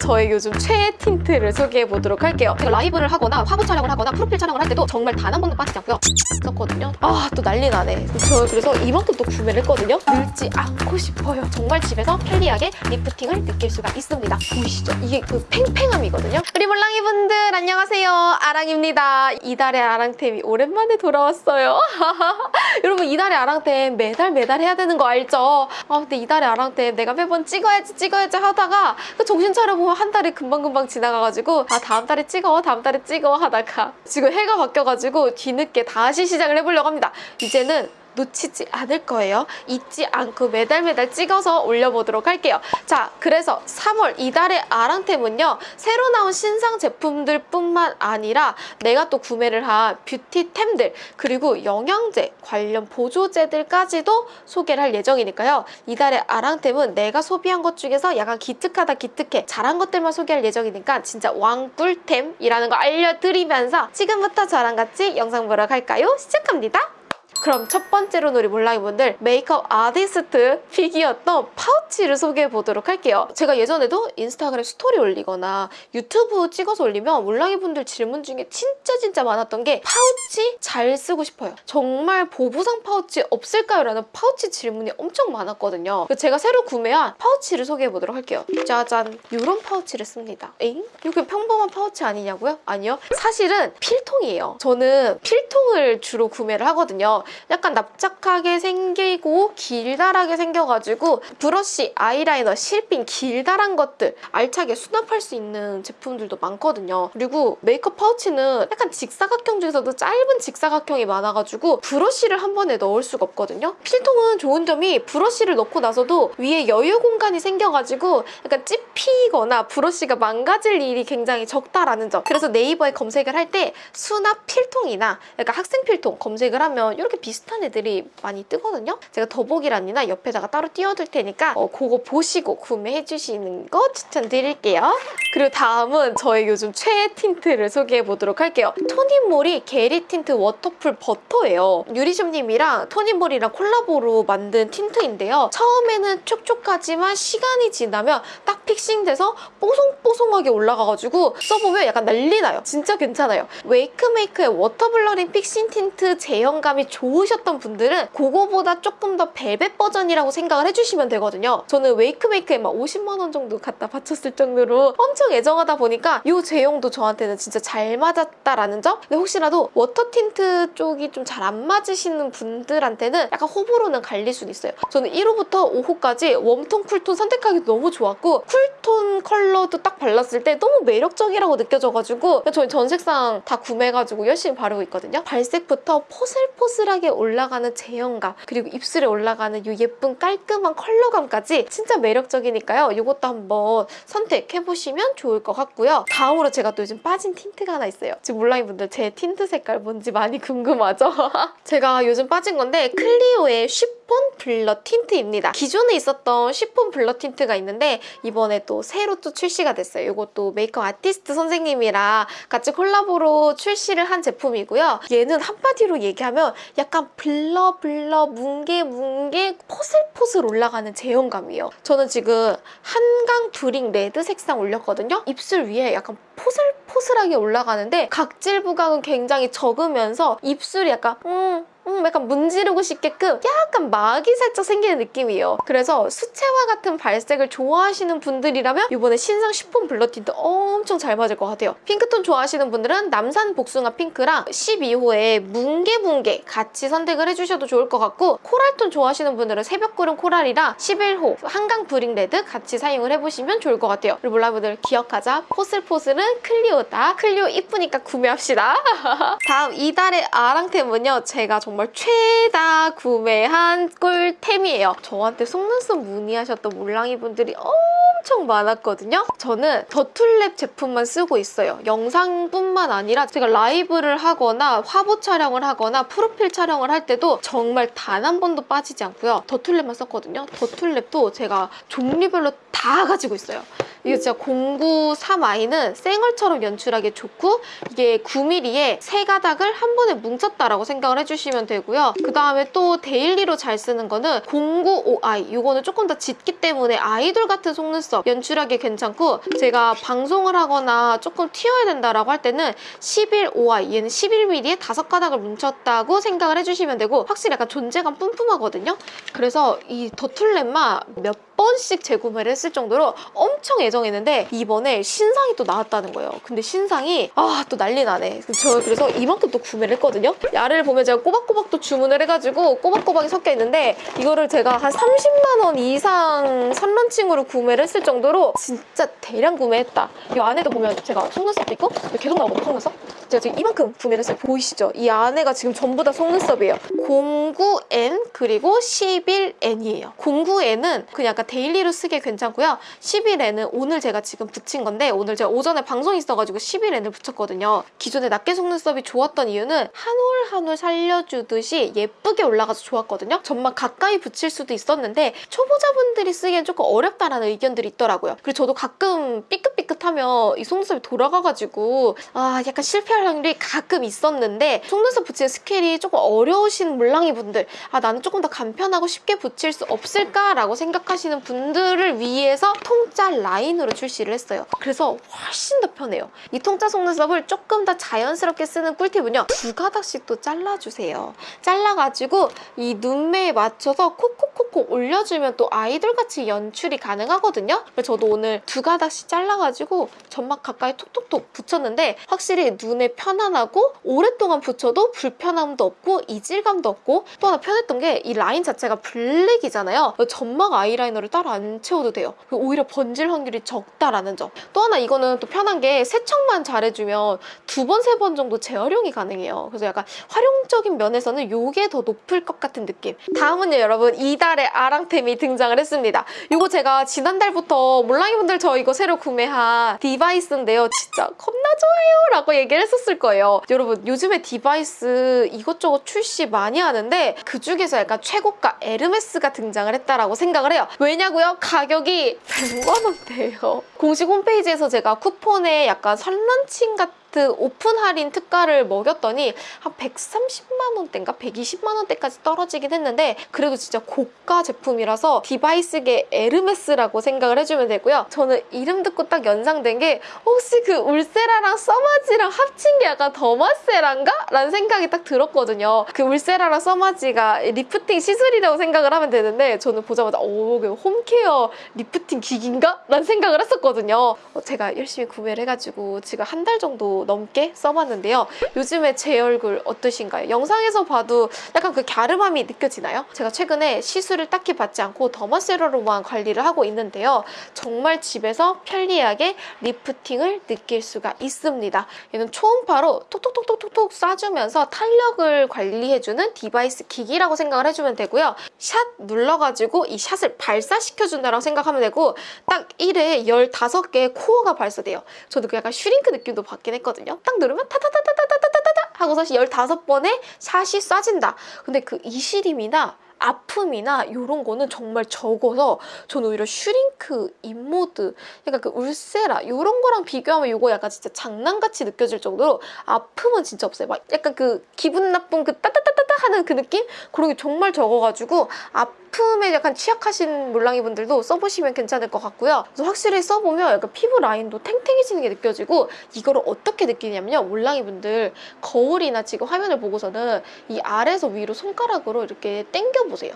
저의 요즘 최애 틴트를 소개해 보도록 할게요. 제가 라이브를 하거나 화보 촬영을 하거나 프로필 촬영을 할 때도 정말 단 한 번도 빠지지 않고요. 썼거든요. 아 또 난리 나네. 저 그래서 이만큼 또 구매를 했거든요. 늙지 않고 싶어요. 정말 집에서 편리하게 리프팅을 느낄 수가 있습니다. 보이시죠? 이게 그 팽팽함이거든요. 우리 몰랑이 분들 안녕하세요. 아랑입니다. 이달의 아랑템이 오랜만에 돌아왔어요. 여러분 이달의 아랑템 매달 매달 해야 되는 거 알죠? 아 근데 이달의 아랑템 내가 매번 찍어야지 찍어야지 하다가 그 정신 차려보면 한 달이 금방금방 지나가가지고 아 다음 달에 찍어 다음 달에 찍어 하다가 지금 해가 바뀌어가지고 뒤늦게 다시 시작을 해보려고 합니다. 이제는 놓치지 않을 거예요. 잊지 않고 매달 매달 찍어서 올려보도록 할게요. 자, 그래서 3월 이달의 아랑템은요. 새로 나온 신상 제품들 뿐만 아니라 내가 또 구매를 한 뷰티템들 그리고 영양제 관련 보조제들까지도 소개를 할 예정이니까요. 이달의 아랑템은 내가 소비한 것 중에서 약간 기특하다 기특해 잘한 것들만 소개할 예정이니까 진짜 왕꿀템이라는 거 알려드리면서 지금부터 저랑 같이 영상 보러 갈까요? 시작합니다. 그럼 첫 번째로 우리 몰랑이분들 메이크업 아티스트 pick이었던 파우치를 소개해 보도록 할게요. 제가 예전에도 인스타그램 스토리 올리거나 유튜브 찍어서 올리면 몰랑이분들 질문 중에 진짜 진짜 많았던 게 파우치 잘 쓰고 싶어요. 정말 보부상 파우치 없을까요? 라는 파우치 질문이 엄청 많았거든요. 제가 새로 구매한 파우치를 소개해 보도록 할게요. 짜잔! 이런 파우치를 씁니다. 에잉? 이게 평범한 파우치 아니냐고요? 아니요. 사실은 필통이에요. 저는 필통을 주로 구매를 하거든요. 약간 납작하게 생기고 길다랗게 생겨가지고 브러쉬, 아이라이너, 실핀 길다란 것들 알차게 수납할 수 있는 제품들도 많거든요. 그리고 메이크업 파우치는 약간 직사각형 중에서도 짧은 직사각형이 많아가지고 브러쉬를 한 번에 넣을 수가 없거든요. 필통은 좋은 점이 브러쉬를 넣고 나서도 위에 여유 공간이 생겨가지고 약간 찝히거나 브러쉬가 망가질 일이 굉장히 적다라는 점. 그래서 네이버에 검색을 할 때 수납 필통이나 약간 학생 필통 검색을 하면 이렇게 비슷한 애들이 많이 뜨거든요. 제가 더보기란이나 옆에다가 따로 띄워둘 테니까 어, 그거 보시고 구매해 주시는 거 추천드릴게요. 그리고 다음은 저의 요즘 최애 틴트를 소개해 보도록 할게요. 토니모리 Get It Tint Waterful Butter예요. 유리숍님이랑 토니모리랑 콜라보로 만든 틴트인데요. 처음에는 촉촉하지만 시간이 지나면 딱 fixing돼서 뽀송뽀송하게 올라가가지고 써보면 약간 난리 나요. 진짜 괜찮아요. 웨이크메이크의 Water Blurring Fixing Tint 제형감이 좋으셨던 분들은 그거보다 조금 더 벨벳 버전이라고 생각을 해주시면 되거든요. 저는 웨이크메이크에 막 50만 원 정도 갖다 바쳤을 정도로 엄청 애정하다 보니까 이 제형도 저한테는 진짜 잘 맞았다라는 점? 근데 혹시라도 워터 틴트 쪽이 좀 잘 안 맞으시는 분들한테는 약간 호불호는 갈릴 수는 있어요. 저는 1호부터 5호까지 웜톤, 쿨톤 선택하기 너무 좋았고 쿨톤 컬러도 딱 발랐을 때 너무 매력적이라고 느껴져가지고 저희 전 색상 다 구매해가지고 열심히 바르고 있거든요. 발색부터 포슬포슬하게 올라가는 제형감 그리고 입술에 올라가는 이 예쁜 깔끔한 컬러감까지 진짜 매력적이니까요. 이것도 한번 선택해보시면 좋을 것 같고요. 다음으로 제가 또 요즘 빠진 틴트가 하나 있어요. 지금 몰랑이 분들 제 틴트 색깔 뭔지 많이 궁금하죠? 제가 요즘 빠진 건데 클리오의 Chiffon Blur Tint입니다. 기존에 있었던 Chiffon Blur Tint가 있는데 이번에 또 새로 또 출시가 됐어요. 이것도 메이크업 아티스트 선생님이랑 같이 콜라보로 출시를 한 제품이고요. 얘는 한마디로 얘기하면 약간 blur blur 뭉게 뭉게 포슬포슬 올라가는 제형감이에요. 저는 지금 한강 brick red 색상 올렸거든요. 입술 위에 약간 포슬포슬하게 올라가는데 각질 부각은 굉장히 적으면서 입술이 약간 음 음, 약간 문지르고 싶게끔 약간 막이 살짝 생기는 느낌이에요. 그래서 수채화 같은 발색을 좋아하시는 분들이라면 이번에 신상 Chiffon Blur Tint 엄청 잘 맞을 것 같아요. 핑크톤 좋아하시는 분들은 남산 복숭아 핑크랑 12호의 뭉게뭉게 같이 선택을 해주셔도 좋을 것 같고 코랄톤 좋아하시는 분들은 새벽구름 코랄이랑 11호 한강 brick red 같이 사용을 해보시면 좋을 것 같아요. 그리고 몰랑이분들 기억하자. 포슬포슬은 클리오다. 클리오 이쁘니까 구매합시다. 다음 이달의 아랑템은요. 제가 정말 최다 구매한 꿀템이에요. 저한테 속눈썹 문의하셨던 몰랑이 분들이 엄청 많았거든요. 저는 더툴랩 제품만 쓰고 있어요. 영상뿐만 아니라 제가 라이브를 하거나 화보 촬영을 하거나 프로필 촬영을 할 때도 정말 단 한 번도 빠지지 않고요. 더툴랩만 썼거든요. 더툴랩도 제가 종류별로 다 가지고 있어요. 이게 진짜 093i는 생얼처럼 연출하기 좋고 이게 9mm에 세 가닥을 한 번에 뭉쳤다라고 생각을 해주시면 되고요. 그 다음에 또 데일리로 잘 쓰는 거는 095i 이거는 조금 더 짙기 때문에 아이돌 같은 속눈썹 연출하기 괜찮고 제가 방송을 하거나 조금 튀어야 된다라고 할 때는 11.5i 얘는 11mm에 다섯 가닥을 뭉쳤다고 생각을 해주시면 되고 확실히 약간 존재감 뿜뿜하거든요. 그래서 이 더툴렘마 몇 번씩 재구매를 했을 정도로 엄청 애정했는데 이번에 신상이 또 나왔다는 거예요. 근데 신상이 아 또 난리 나네. 저 그래서 이만큼 또 구매를 했거든요. 야를 보면 제가 꼬박꼬박 또 주문을 해가지고 꼬박꼬박이 섞여 있는데 이거를 제가 한 30만 원 이상 선런칭으로 구매를 했을 정도로 진짜 대량 구매했다. 이 안에도 보면 제가 속눈썹도 있고 계속 나오거든요 속눈썹. 제가 지금 이만큼 구매를 했어요. 보이시죠? 이 안에가 지금 전부 다 속눈썹이에요. 09N 그리고 11N이에요. 09N은 그냥 약간 데일리로 쓰기 괜찮고요. 11N은 오늘 제가 지금 붙인 건데 오늘 제가 오전에 방송이 있어가지고 11N을 붙였거든요. 기존에 낱개 속눈썹이 좋았던 이유는 한 올 한 올 살려주듯이 예쁘게 올라가서 좋았거든요. 점막 가까이 붙일 수도 있었는데 초보자분들이 쓰기엔 조금 어렵다라는 의견들이 있더라고요. 그리고 저도 가끔 삐끗삐끗하면 이 속눈썹이 돌아가가지고 아 약간 실패할 확률이 가끔 있었는데 속눈썹 붙이는 스킬이 조금 어려우신 몰랑이 분들 아 나는 조금 더 간편하고 쉽게 붙일 수 없을까라고 생각하시는 분들을 위해서 통짜 라인으로 출시를 했어요. 그래서 훨씬 더 편해요. 이 통짜 속눈썹을 조금 더 자연스럽게 쓰는 꿀팁은요. 두 가닥씩 또 잘라주세요. 잘라가지고 이 눈매에 맞춰서 콕콕콕콕 올려주면 또 아이돌같이 연출이 가능하거든요. 그래서 저도 오늘 두 가닥씩 잘라가지고 점막 가까이 톡톡톡 붙였는데 확실히 눈에 편안하고 오랫동안 붙여도 불편함도 없고 이질감도 없고 또 하나 편했던 게 이 라인 자체가 블랙이잖아요. 점막 아이라이너를 따로 안 채워도 돼요. 그리고 오히려 번질 확률이 적다라는 점. 또 하나 이거는 또 편한 게 세척만 잘해주면 두 번, 세 번 정도 재활용이 가능해요. 그래서 약간 활용적인 면에서는 이게 더 높을 것 같은 느낌. 다음은요, 여러분. 이달의 아랑템이 등장을 했습니다. 이거 제가 지난달부터 몰랑이분들 저 이거 새로 구매한 device인데요. 진짜 겁나 좋아요! 라고 얘기를 했었을 거예요. 여러분, 요즘에 device 이것저것 출시 많이 하는데 그 중에서 약간 최고가 에르메스가 등장을 했다라고 생각을 해요. 왜냐고요? 가격이 100만 원대예요. 공식 홈페이지에서 제가 쿠폰에 약간 선launching 같은 오픈 할인 특가를 먹였더니 한 130만 원대인가 120만 원대까지 떨어지긴 했는데 그래도 진짜 고가 제품이라서 device계 에르메스라고 생각을 해주면 되고요. 저는 이름 듣고 딱 연상된 게 혹시 그 울세라랑 써마지랑 합친 게 약간 더마세란가? 라는 생각이 딱 들었거든요. 그 울세라랑 써마지가 리프팅 시술이라고 생각을 하면 되는데 저는 보자마자 오, 그 home care lifting 기기인가? 라는 생각을 했었거든요. 어, 제가 열심히 구매를 해가지고 지금 한 달 정도 넘게 써봤는데요. 요즘에 제 얼굴 어떠신가요? 영상에서 봐도 약간 그 갸름함이 느껴지나요? 제가 최근에 시술을 딱히 받지 않고 더마세라로만 관리를 하고 있는데요. 정말 집에서 편리하게 lifting을 느낄 수가 있습니다. 얘는 초음파로 톡톡톡톡톡 쏴주면서 탄력을 관리해주는 device 기기라고 생각을 해주면 되고요. 샷 눌러가지고 이 shot을 발사시켜준다고 생각하면 되고 딱 1회 15개의 코어가 발사돼요. 저도 그 약간 슈링크 느낌도 받긴 했거든요. 딱 누르면 타타타타타타타타타 하고서 15번의 shot이 쏴진다. 근데 그 이시림이나 아픔이나 이런 거는 정말 적어서 저는 오히려 슈링크, 인모드, 약간 그 울세라 이런 거랑 비교하면 이거 약간 진짜 장난같이 느껴질 정도로 아픔은 진짜 없어요. 막 약간 그 기분 나쁜 그 따따따따따 하는 그 느낌? 그런 게 정말 적어가지고 아픔에 약간 취약하신 몰랑이 분들도 써보시면 괜찮을 것 같고요. 그래서 확실히 써보면 약간 피부 라인도 탱탱해지는 게 느껴지고 이거를 어떻게 느끼냐면요. 몰랑이 분들 거울이나 지금 화면을 보고서는 이 아래에서 위로 손가락으로 이렇게 당겨 보세요.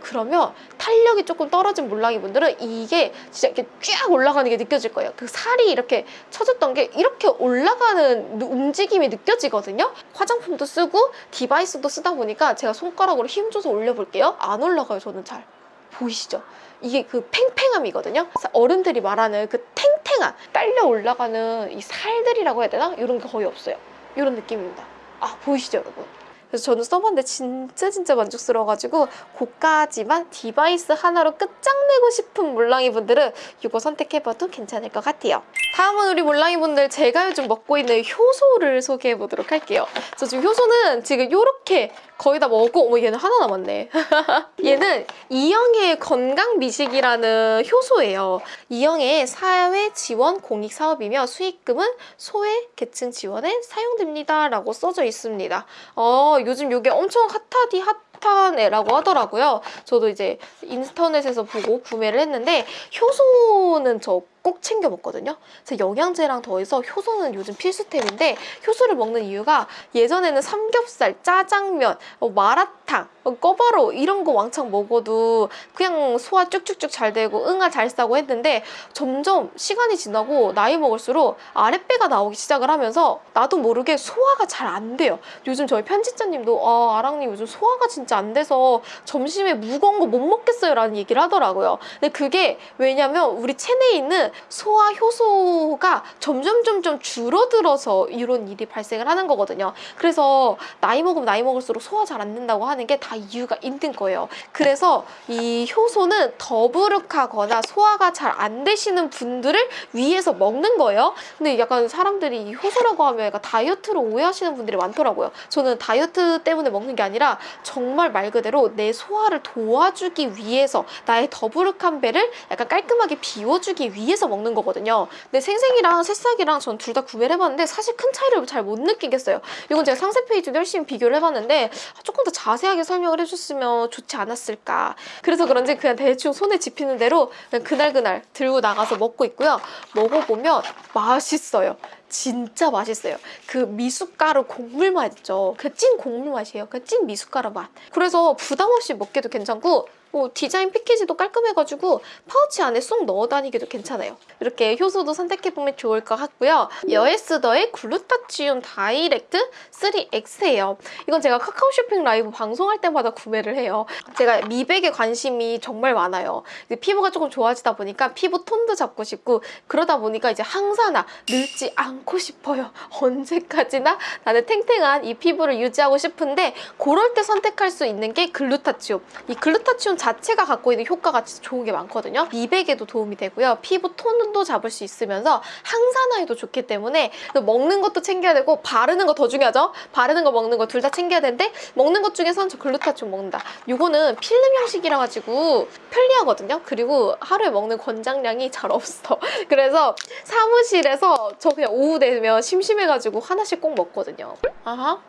그러면 탄력이 조금 떨어진 몰랑이 분들은 이게 진짜 이렇게 쫙 올라가는 게 느껴질 거예요. 그 살이 이렇게 쳐졌던 게 이렇게 올라가는 움직임이 느껴지거든요. 화장품도 쓰고 디바이스도 쓰다 보니까 제가 손가락으로 힘줘서 올려볼게요. 안 올라가요, 저는 잘. 보이시죠? 이게 그 팽팽함이거든요. 어른들이 말하는 그 탱탱한 딸려 올라가는 이 살들이라고 해야 되나? 이런 게 거의 없어요. 이런 느낌입니다. 아, 보이시죠, 여러분? 그래서 저는 써봤는데 진짜 진짜 만족스러워가지고 고가지만 device 하나로 끝장내고 싶은 몰랑이 분들은 이거 선택해봐도 괜찮을 것 같아요. 다음은 우리 몰랑이 분들 제가 요즘 먹고 있는 효소를 소개해보도록 할게요. 저 지금 효소는 지금 이렇게 거의 다 먹고 어머 얘는 하나 남았네. 얘는 이영애의 건강 미식이라는 효소예요. 이영애의 사회 지원 공익 사업이며 수익금은 소외 계층 지원에 사용됩니다 라고 써져 있습니다. 어, 요즘 이게 엄청 핫하디 핫한 애라고 하더라고요. 저도 이제 인터넷에서 보고 구매를 했는데 효소는 저 꼭 챙겨 먹거든요. 그래서 영양제랑 더해서 효소는 요즘 필수템인데 효소를 먹는 이유가 예전에는 삼겹살, 짜장면, 어, 마라탕, 어, 꿔바로 이런 거 왕창 먹어도 그냥 소화 쭉쭉쭉 잘 되고 응아 잘 싸고 했는데 점점 시간이 지나고 나이 먹을수록 아랫배가 나오기 시작을 하면서 나도 모르게 소화가 잘 안 돼요. 요즘 저희 편집자님도 아 아랑님 요즘 소화가 진짜 안 돼서 점심에 무거운 거 못 먹겠어요 라는 얘기를 하더라고요. 근데 그게 왜냐면 우리 체내에 있는 소화 효소가 점점 점점 줄어들어서 이런 일이 발생을 하는 거거든요. 그래서 나이 먹으면 나이 먹을수록 소화 잘 안 된다고 하는 게 다 이유가 있는 거예요. 그래서 이 효소는 더부룩하거나 소화가 잘 안 되시는 분들을 위해서 먹는 거예요. 근데 약간 사람들이 이 효소라고 하면 약간 다이어트로 오해하시는 분들이 많더라고요. 저는 다이어트 때문에 먹는 게 아니라 정말 말 그대로 내 소화를 도와주기 위해서 나의 더부룩한 배를 약간 깔끔하게 비워주기 위해서 먹는 거거든요. 근데 생생이랑 새싹이랑 전 둘 다 구매를 해봤는데 사실 큰 차이를 잘 못 느끼겠어요. 이건 제가 상세 페이지도 열심히 비교를 해봤는데 조금 더 자세하게 설명 을 해줬으면 좋지 않았을까. 그래서 그런지 그냥 대충 손에 집히는 대로 그냥 그날그날 들고 나가서 먹고 있고요. 먹어보면 맛있어요. 진짜 맛있어요. 그 미숫가루 곡물 맛 있죠. 그찐 곡물 맛이에요. 그 찐 미숫가루 맛. 그래서 부담 없이 먹기도 괜찮고 뭐 디자인 패키지도 깔끔해가지고 파우치 안에 쏙 넣어 다니기도 괜찮아요. 이렇게 효소도 선택해보면 좋을 것 같고요. 여에스더의 글루타치온 다이렉트 3X예요. 이건 제가 카카오 쇼핑 라이브 방송할 때마다 구매를 해요. 제가 미백에 관심이 정말 많아요. 피부가 조금 좋아지다 보니까 피부 톤도 잡고 싶고 그러다 보니까 이제 항산화 늙지 않고 싶어요. 언제까지나 나는 탱탱한 이 피부를 유지하고 싶은데 그럴 때 선택할 수 있는 게 글루타치온. 이 글루타치온 자체가 갖고 있는 효과가 좋은 게 많거든요. 미백에도 도움이 되고요. 피부 톤도 잡을 수 있으면서 항산화에도 좋기 때문에 먹는 것도 챙겨야 되고 바르는 거 더 중요하죠. 바르는 거 먹는 거 둘 다 챙겨야 되는데 먹는 것 중에서는 저 글루타치움 먹는다. 이거는 필름 형식이라 가지고 편리하거든요. 그리고 하루에 먹는 권장량이 잘 없어. 그래서 사무실에서 저 그냥 오후 되면 심심해가지고 하나씩 꼭 먹거든요. 아하.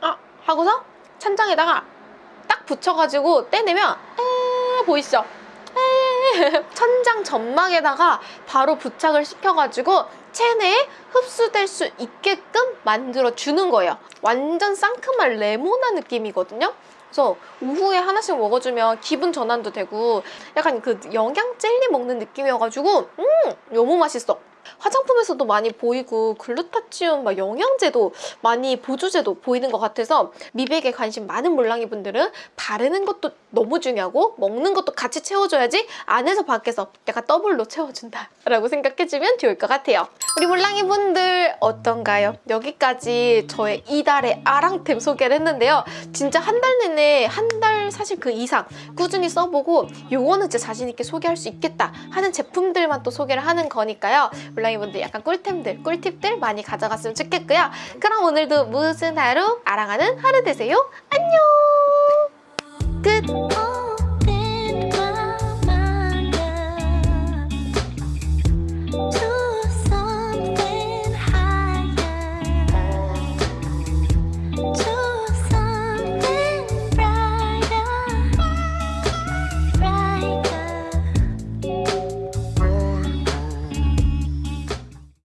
아 하고서 찬장에다가 딱 붙여가지고 떼내면 에 보이시죠? 에 천장 점막에다가 바로 부착을 시켜가지고 체내에 흡수될 수 있게끔 만들어주는 거예요. 완전 상큼한 레모나 느낌이거든요. 그래서 오후에 하나씩 먹어주면 기분 전환도 되고 약간 그 영양 젤리 먹는 느낌이어가지고 음 너무 맛있어. 화장품에서도 많이 보이고 글루타치온 막 영양제도 많이 보조제도 보이는 것 같아서 미백에 관심 많은 몰랑이 분들은 바르는 것도 너무 중요하고 먹는 것도 같이 채워줘야지 안에서 밖에서 약간 더블로 채워준다 라고 생각해주면 좋을 것 같아요 우리 몰랑이 분들 어떤가요? 여기까지 저의 이달의 아랑템 소개를 했는데요 진짜 한 달 내내 한달 사실 그 이상 꾸준히 써보고 요거는 진짜 자신 있게 소개할 수 있겠다 하는 제품들만 또 소개를 하는 거니까요. 블라인분들 약간 꿀템들, 꿀팁들 많이 가져갔으면 좋겠고요. 그럼 오늘도 무슨 하루? 알아가는 하루 되세요. 안녕! 끝!